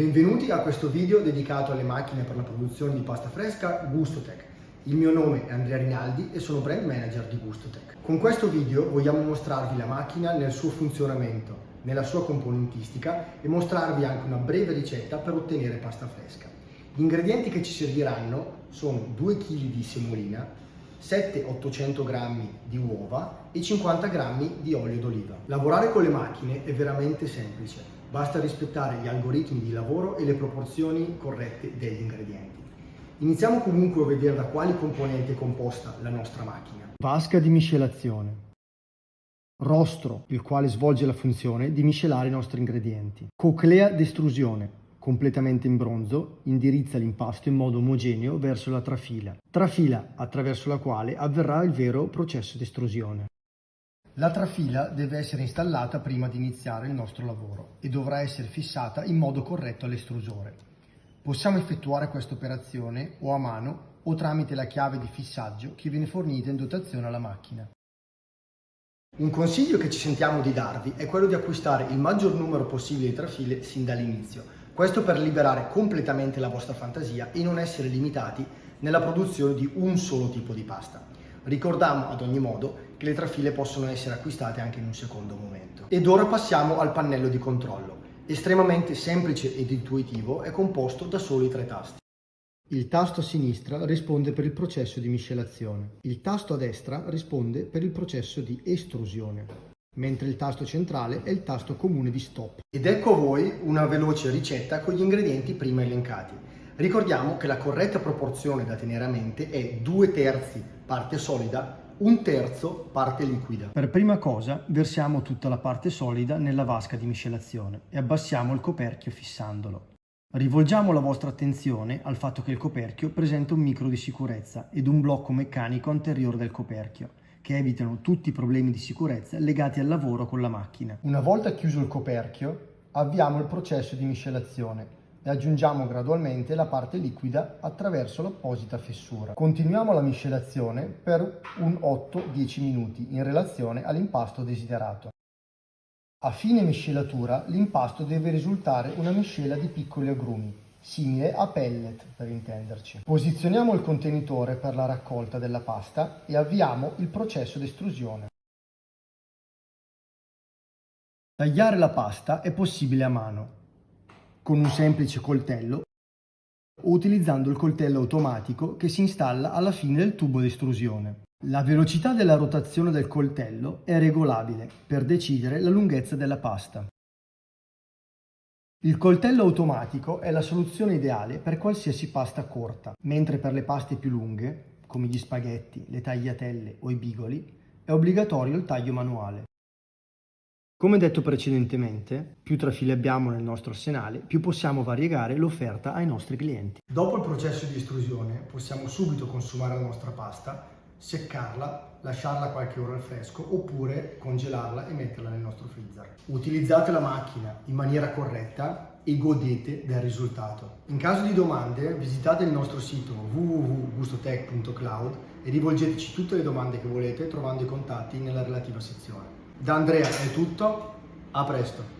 Benvenuti a questo video dedicato alle macchine per la produzione di pasta fresca Gustotech. Il mio nome è Andrea Rinaldi e sono brand manager di Gustotech. Con questo video vogliamo mostrarvi la macchina nel suo funzionamento, nella sua componentistica e mostrarvi anche una breve ricetta per ottenere pasta fresca. Gli ingredienti che ci serviranno sono 2 kg di semolina, 700-800 g di uova e 50 g di olio d'oliva. Lavorare con le macchine è veramente semplice, basta rispettare gli algoritmi di lavoro e le proporzioni corrette degli ingredienti. Iniziamo comunque a vedere da quali componenti è composta la nostra macchina. Vasca di miscelazione. Rostro, il quale svolge la funzione di miscelare i nostri ingredienti. Coclea d'estrusione, completamente in bronzo, indirizza l'impasto in modo omogeneo verso la trafila, trafila attraverso la quale avverrà il vero processo di estrusione. La trafila deve essere installata prima di iniziare il nostro lavoro e dovrà essere fissata in modo corretto all'estrusore. Possiamo effettuare questa operazione o a mano o tramite la chiave di fissaggio che viene fornita in dotazione alla macchina. Un consiglio che ci sentiamo di darvi è quello di acquistare il maggior numero possibile di trafile sin dall'inizio, questo per liberare completamente la vostra fantasia e non essere limitati nella produzione di un solo tipo di pasta. Ricordiamo ad ogni modo che le trafile possono essere acquistate anche in un secondo momento. Ed ora passiamo al pannello di controllo. Estremamente semplice ed intuitivo, è composto da soli tre tasti. Il tasto a sinistra risponde per il processo di miscelazione. Il tasto a destra risponde per il processo di estrusione mentre il tasto centrale è il tasto comune di stop. Ed ecco a voi una veloce ricetta con gli ingredienti prima elencati. Ricordiamo che la corretta proporzione da tenere a mente è 2 terzi parte solida, un terzo parte liquida. Per prima cosa versiamo tutta la parte solida nella vasca di miscelazione e abbassiamo il coperchio fissandolo. Rivolgiamo la vostra attenzione al fatto che il coperchio presenta un micro di sicurezza ed un blocco meccanico anteriore del coperchio che evitano tutti i problemi di sicurezza legati al lavoro con la macchina. Una volta chiuso il coperchio, avviamo il processo di miscelazione e aggiungiamo gradualmente la parte liquida attraverso l'apposita fessura. Continuiamo la miscelazione per un 8-10 minuti in relazione all'impasto desiderato. A fine miscelatura l'impasto deve risultare una miscela di piccoli agrumi, simile a pellet per intenderci. Posizioniamo il contenitore per la raccolta della pasta e avviamo il processo di estrusione. Tagliare la pasta è possibile a mano, con un semplice coltello o utilizzando il coltello automatico che si installa alla fine del tubo di estrusione. La velocità della rotazione del coltello è regolabile per decidere la lunghezza della pasta. Il coltello automatico è la soluzione ideale per qualsiasi pasta corta, mentre per le paste più lunghe, come gli spaghetti, le tagliatelle o i bigoli, è obbligatorio il taglio manuale. Come detto precedentemente, più trafile abbiamo nel nostro arsenale, più possiamo variegare l'offerta ai nostri clienti. Dopo il processo di estrusione possiamo subito consumare la nostra pasta seccarla, lasciarla qualche ora al fresco oppure congelarla e metterla nel nostro freezer. Utilizzate la macchina in maniera corretta e godete del risultato. In caso di domande visitate il nostro sito www.gustotech.cloud e rivolgeteci tutte le domande che volete trovando i contatti nella relativa sezione. Da Andrea è tutto, a presto!